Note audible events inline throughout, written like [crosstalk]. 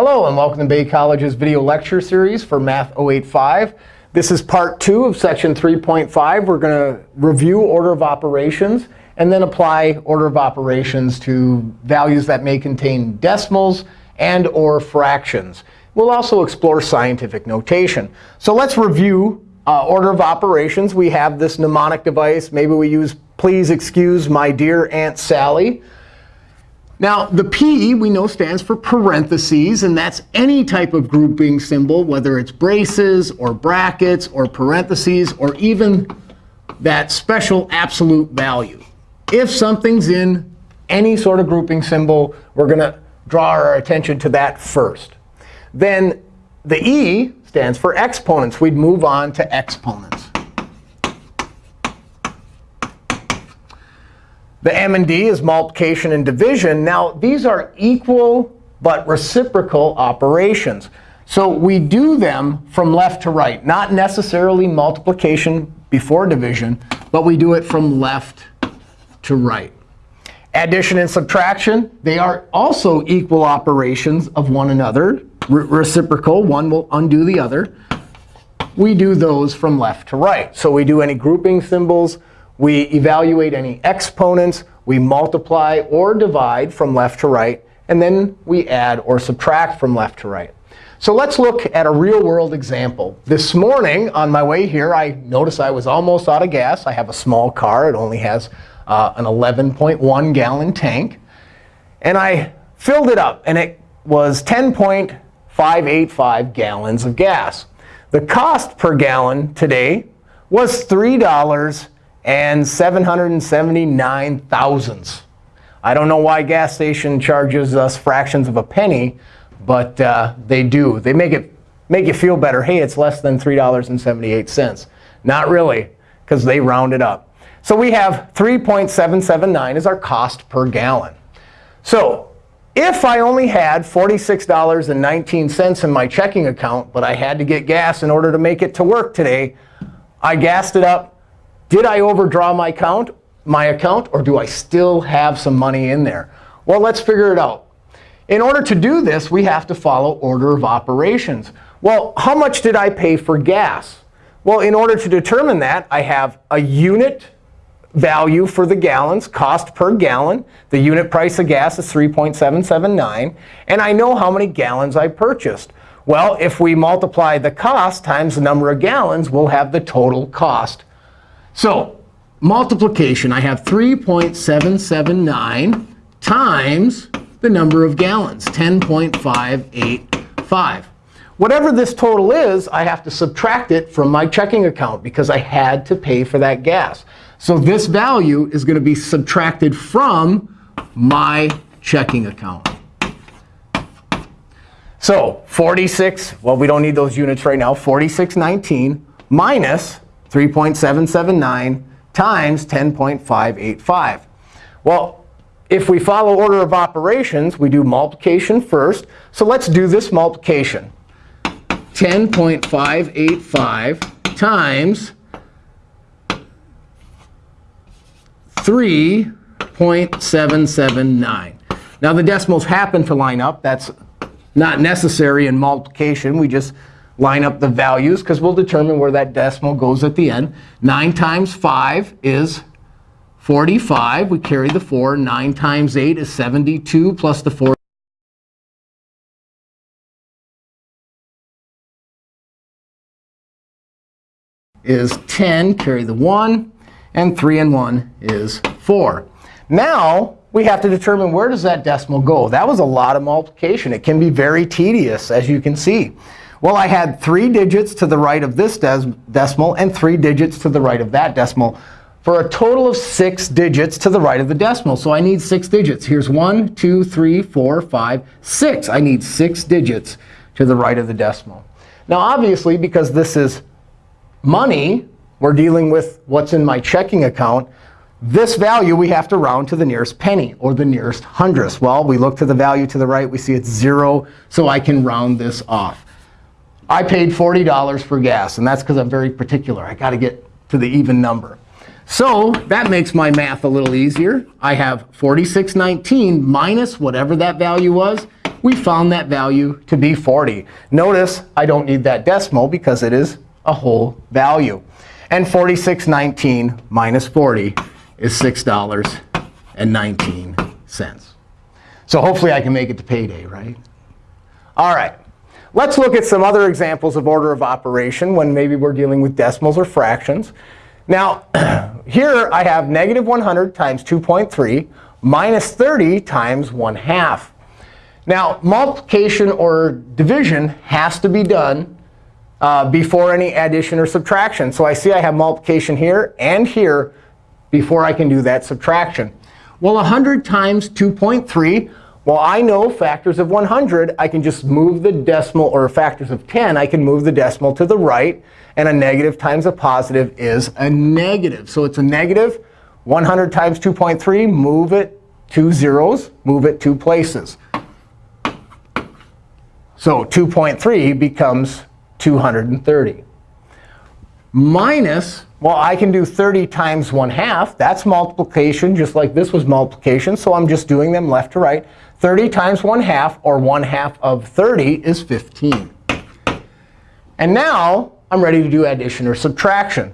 Hello, and welcome to Bay College's video lecture series for Math 085. This is part two of section 3.5. We're going to review order of operations and then apply order of operations to values that may contain decimals and or fractions. We'll also explore scientific notation. So let's review uh, order of operations. We have this mnemonic device. Maybe we use please excuse my dear Aunt Sally. Now, the P we know stands for parentheses, and that's any type of grouping symbol, whether it's braces or brackets or parentheses or even that special absolute value. If something's in any sort of grouping symbol, we're going to draw our attention to that first. Then the E stands for exponents. We'd move on to exponents. The M and D is multiplication and division. Now, these are equal but reciprocal operations. So we do them from left to right, not necessarily multiplication before division, but we do it from left to right. Addition and subtraction, they are also equal operations of one another, reciprocal. One will undo the other. We do those from left to right. So we do any grouping symbols, we evaluate any exponents. We multiply or divide from left to right. And then we add or subtract from left to right. So let's look at a real-world example. This morning, on my way here, I noticed I was almost out of gas. I have a small car. It only has uh, an 11.1 gallon tank. And I filled it up. And it was 10.585 gallons of gas. The cost per gallon today was $3 and 779 thousandths. I don't know why gas station charges us fractions of a penny, but uh, they do. They make it make you feel better. Hey, it's less than $3.78. Not really, because they round it up. So we have 3.779 is our cost per gallon. So if I only had $46.19 in my checking account, but I had to get gas in order to make it to work today, I gassed it up did I overdraw my account, my account, or do I still have some money in there? Well, let's figure it out. In order to do this, we have to follow order of operations. Well, how much did I pay for gas? Well, in order to determine that, I have a unit value for the gallons, cost per gallon. The unit price of gas is 3.779. And I know how many gallons I purchased. Well, if we multiply the cost times the number of gallons, we'll have the total cost so multiplication, I have 3.779 times the number of gallons, 10.585. Whatever this total is, I have to subtract it from my checking account because I had to pay for that gas. So this value is going to be subtracted from my checking account. So 46, well, we don't need those units right now, 4619 minus 3.779 times 10.585. Well, if we follow order of operations, we do multiplication first. So let's do this multiplication. 10.585 times 3.779. Now, the decimals happen to line up. That's not necessary in multiplication. We just line up the values, because we'll determine where that decimal goes at the end. 9 times 5 is 45. We carry the 4. 9 times 8 is 72 plus the 4. is 10, carry the 1. And 3 and 1 is 4. Now, we have to determine where does that decimal go. That was a lot of multiplication. It can be very tedious, as you can see. Well, I had three digits to the right of this decimal and three digits to the right of that decimal for a total of six digits to the right of the decimal. So I need six digits. Here's one, two, three, four, five, six. I need six digits to the right of the decimal. Now, obviously, because this is money, we're dealing with what's in my checking account. This value we have to round to the nearest penny or the nearest hundredth. Well, we look to the value to the right. We see it's 0, so I can round this off. I paid $40 for gas. And that's because I'm very particular. i got to get to the even number. So that makes my math a little easier. I have 4619 minus whatever that value was we found that value to be 40. Notice I don't need that decimal because it is a whole value. And 46.19 minus 40 is $6.19. So hopefully I can make it to payday, right? All right. Let's look at some other examples of order of operation when maybe we're dealing with decimals or fractions. Now, [clears throat] here I have negative 100 times 2.3 minus 30 times 1 half. Now, multiplication or division has to be done uh, before any addition or subtraction. So I see I have multiplication here and here before I can do that subtraction. Well, 100 times 2.3, well, I know factors of 100. I can just move the decimal, or factors of 10, I can move the decimal to the right. And a negative times a positive is a negative. So it's a negative. 100 times 2.3, move it two zeros, move it two places. So 2.3 becomes 230. Minus, well, I can do 30 times 1 half. That's multiplication, just like this was multiplication. So I'm just doing them left to right. 30 times 1 half, or 1 half of 30, is 15. And now I'm ready to do addition or subtraction.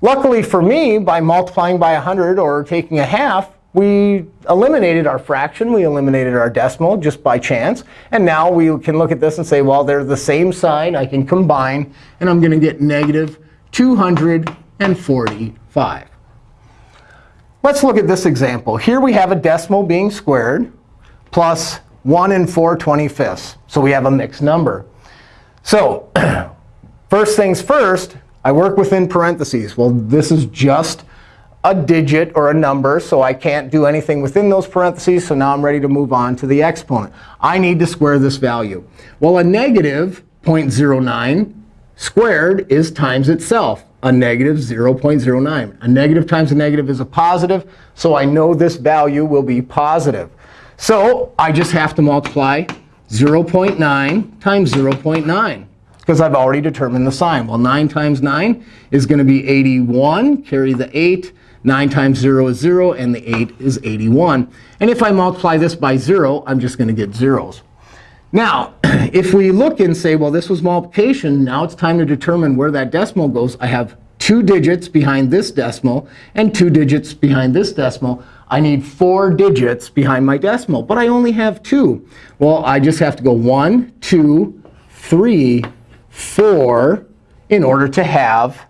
Luckily for me, by multiplying by 100 or taking a half, we eliminated our fraction. We eliminated our decimal just by chance. And now we can look at this and say, well, they're the same sign. I can combine. And I'm going to get negative 245. Let's look at this example. Here we have a decimal being squared plus 1 and 4 25ths. So we have a mixed number. So [clears throat] first things first, I work within parentheses. Well, this is just a digit or a number, so I can't do anything within those parentheses. So now I'm ready to move on to the exponent. I need to square this value. Well, a negative 0.09 squared is times itself, a negative 0.09. A negative times a negative is a positive, so I know this value will be positive. So I just have to multiply 0.9 times 0.9 because I've already determined the sign. Well, 9 times 9 is going to be 81. Carry the 8. 9 times 0 is 0, and the 8 is 81. And if I multiply this by 0, I'm just going to get zeros. Now, [clears throat] if we look and say, well, this was multiplication, now it's time to determine where that decimal goes. I have two digits behind this decimal and two digits behind this decimal. I need four digits behind my decimal, but I only have two. Well, I just have to go one, two, three, four in order to have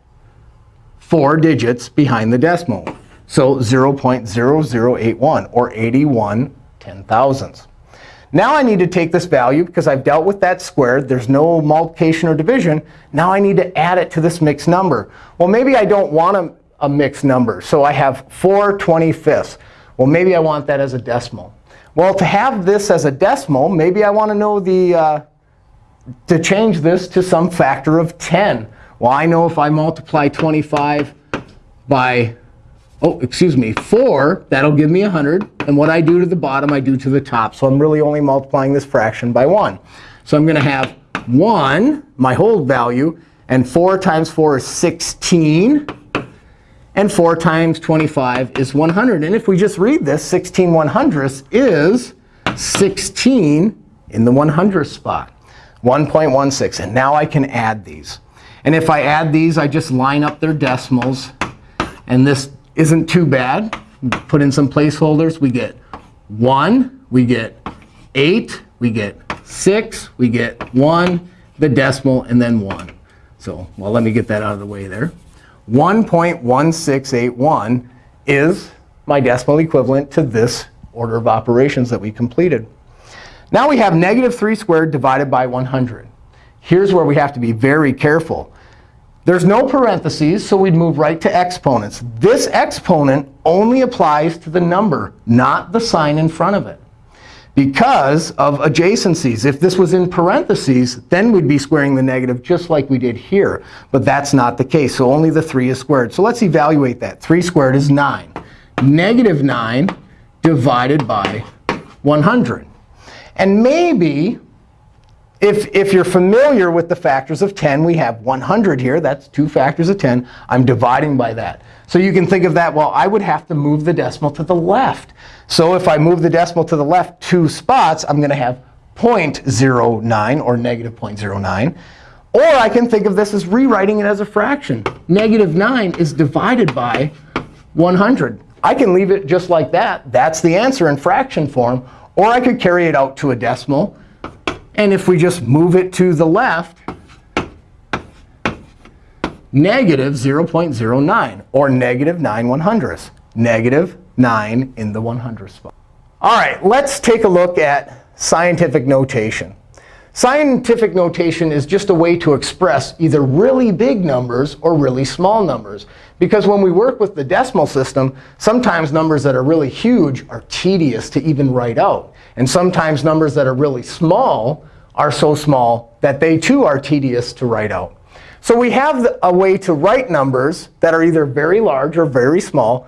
four digits behind the decimal. So 0.0081, or 81 ten thousandths. Now I need to take this value, because I've dealt with that squared. There's no multiplication or division. Now I need to add it to this mixed number. Well, maybe I don't want a, a mixed number. So I have 4 25ths. Well, maybe I want that as a decimal. Well, to have this as a decimal, maybe I want to know the uh, to change this to some factor of 10. Well, I know if I multiply 25 by, oh, excuse me, 4, that'll give me 100. And what I do to the bottom, I do to the top. So I'm really only multiplying this fraction by 1. So I'm going to have 1, my whole value, and 4 times 4 is 16. And 4 times 25 is 100. And if we just read this, 16 100ths is 16 in the 100th spot, 1.16. And now I can add these. And if I add these, I just line up their decimals. And this isn't too bad. Put in some placeholders. We get 1, we get 8, we get 6, we get 1, the decimal, and then 1. So well, let me get that out of the way there. 1.1681 is my decimal equivalent to this order of operations that we completed. Now we have negative 3 squared divided by 100. Here's where we have to be very careful. There's no parentheses, so we'd move right to exponents. This exponent only applies to the number, not the sign in front of it. Because of adjacencies. If this was in parentheses, then we'd be squaring the negative just like we did here. But that's not the case. So only the 3 is squared. So let's evaluate that. 3 squared is 9. Negative 9 divided by 100. And maybe if, if you're familiar with the factors of 10, we have 100 here. That's two factors of 10. I'm dividing by that. So you can think of that, well, I would have to move the decimal to the left. So if I move the decimal to the left two spots, I'm going to have 0.09 or negative 0.09. Or I can think of this as rewriting it as a fraction. Negative 9 is divided by 100. I can leave it just like that. That's the answer in fraction form. Or I could carry it out to a decimal. And if we just move it to the left, negative 0.09, or negative 9 one hundredths. Negative 9 in the 100th spot. All right, let's take a look at scientific notation. Scientific notation is just a way to express either really big numbers or really small numbers. Because when we work with the decimal system, sometimes numbers that are really huge are tedious to even write out. And sometimes numbers that are really small are so small that they too are tedious to write out. So we have a way to write numbers that are either very large or very small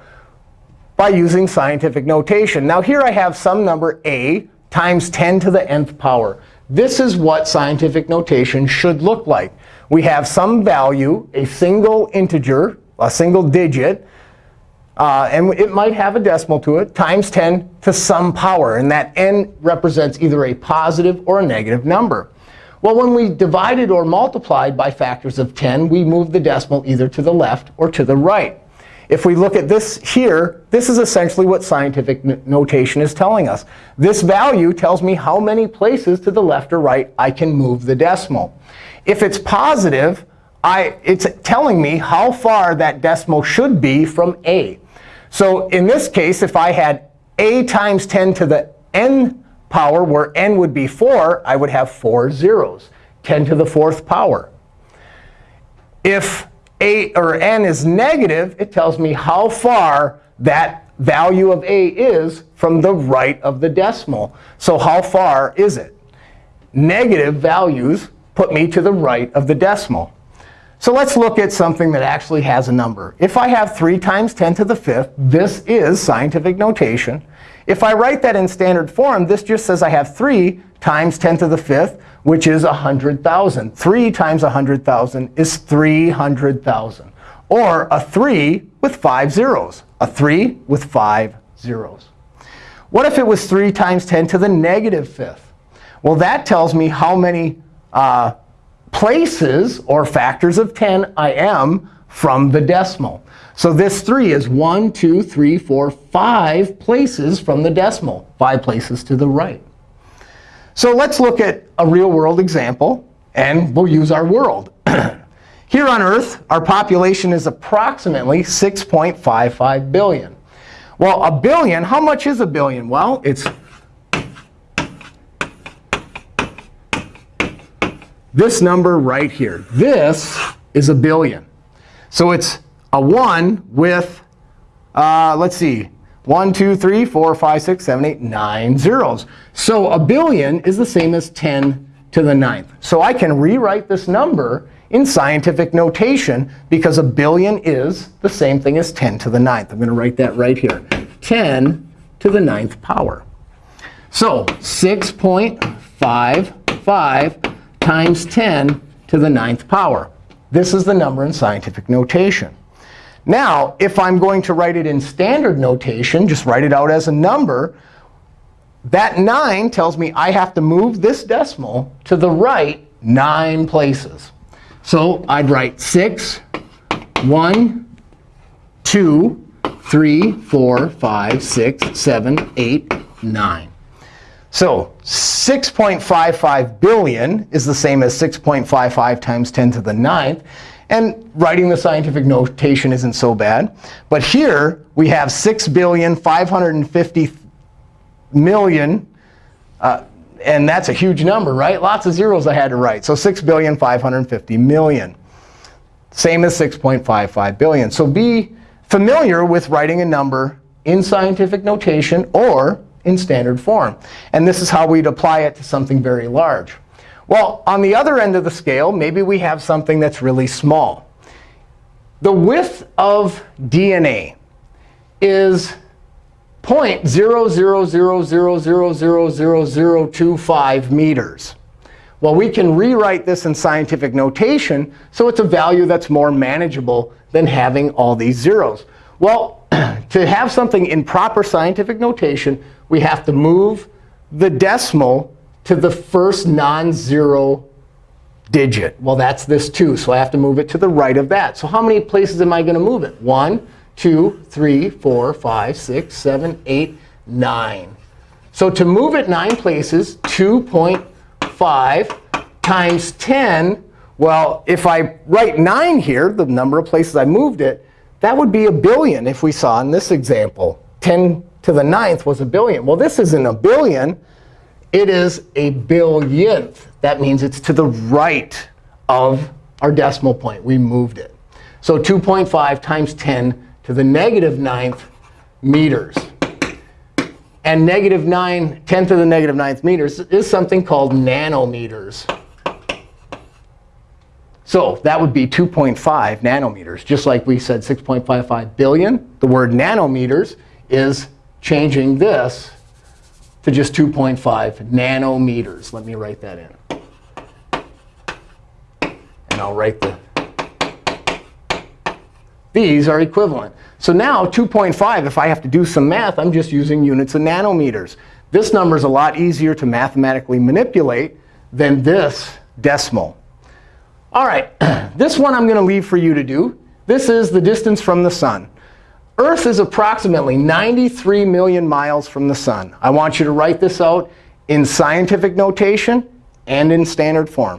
by using scientific notation. Now here I have some number a times 10 to the nth power. This is what scientific notation should look like. We have some value, a single integer, a single digit, uh, and it might have a decimal to it, times 10 to some power. And that n represents either a positive or a negative number. Well, when we divided or multiplied by factors of 10, we moved the decimal either to the left or to the right. If we look at this here, this is essentially what scientific notation is telling us. This value tells me how many places to the left or right I can move the decimal. If it's positive, I, it's telling me how far that decimal should be from a. So in this case, if I had a times 10 to the n power, where n would be 4, I would have four zeros, 10 to the fourth power. If a or n is negative, it tells me how far that value of a is from the right of the decimal. So how far is it? Negative values put me to the right of the decimal. So let's look at something that actually has a number. If I have 3 times 10 to the fifth, this is scientific notation. If I write that in standard form, this just says I have 3 times 10 to the fifth, which is 100,000. 3 times 100,000 is 300,000. Or a 3 with 5 zeros. A 3 with 5 zeros. What if it was 3 times 10 to the negative fifth? Well, that tells me how many uh, places or factors of 10 I am from the decimal. So this 3 is 1, 2, 3, 4, 5 places from the decimal, 5 places to the right. So let's look at a real-world example. And we'll use our world. [clears throat] Here on Earth, our population is approximately 6.55 billion. Well, a billion, how much is a billion? Well, it's this number right here. This is a billion. So it's a 1 with, uh, let's see, 1, 2, 3, 4, 5, 6, 7, 8, 9 zeros. So a billion is the same as 10 to the ninth. So I can rewrite this number in scientific notation because a billion is the same thing as 10 to the ninth. I'm going to write that right here. 10 to the ninth power. So 6.55 times 10 to the ninth power. This is the number in scientific notation. Now, if I'm going to write it in standard notation, just write it out as a number, that 9 tells me I have to move this decimal to the right 9 places. So I'd write 6, 1, 2, 3, 4, 5, 6, 7, 8, 9. So 6.55 billion is the same as 6.55 times 10 to the ninth. And writing the scientific notation isn't so bad. But here we have 6,550 million. Uh, and that's a huge number, right? Lots of zeros I had to write. So 6,550 million. Same as 6.55 billion. So be familiar with writing a number in scientific notation or in standard form. And this is how we'd apply it to something very large. Well, on the other end of the scale, maybe we have something that's really small. The width of DNA is 0.0000000025 meters. Well, we can rewrite this in scientific notation so it's a value that's more manageable than having all these zeros. Well, [clears throat] to have something in proper scientific notation, we have to move the decimal to the first non-zero digit. Well, that's this 2, so I have to move it to the right of that. So how many places am I going to move it? 1, 2, 3, 4, 5, 6, 7, 8, 9. So to move it 9 places, 2.5 times 10, well, if I write 9 here, the number of places I moved it, that would be a billion if we saw in this example. 10 to the ninth was a billion. Well, this isn't a billion. It is a billionth. That means it's to the right of our decimal point. We moved it. So 2.5 times 10 to the negative ninth meters. And negative 9, 10 to the negative ninth meters is something called nanometers. So that would be 2.5 nanometers. Just like we said 6.55 billion, the word nanometers is changing this to just 2.5 nanometers. Let me write that in. And I'll write the these are equivalent. So now 2.5, if I have to do some math, I'm just using units of nanometers. This number is a lot easier to mathematically manipulate than this decimal. All right, [clears throat] this one I'm going to leave for you to do. This is the distance from the sun. Earth is approximately 93 million miles from the sun. I want you to write this out in scientific notation and in standard form.